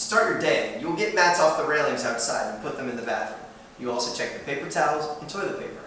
Start your day, you will get mats off the railings outside and put them in the bathroom. You also check the paper towels and toilet paper.